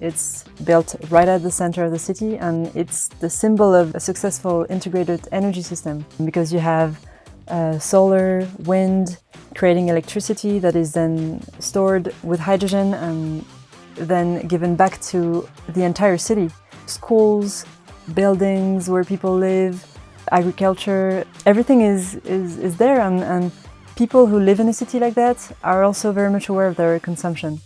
It's built right at the center of the city and it's the symbol of a successful integrated energy system because you have uh, solar, wind, creating electricity that is then stored with hydrogen and then given back to the entire city. Schools, buildings where people live, agriculture, everything is, is, is there and, and people who live in a city like that are also very much aware of their consumption.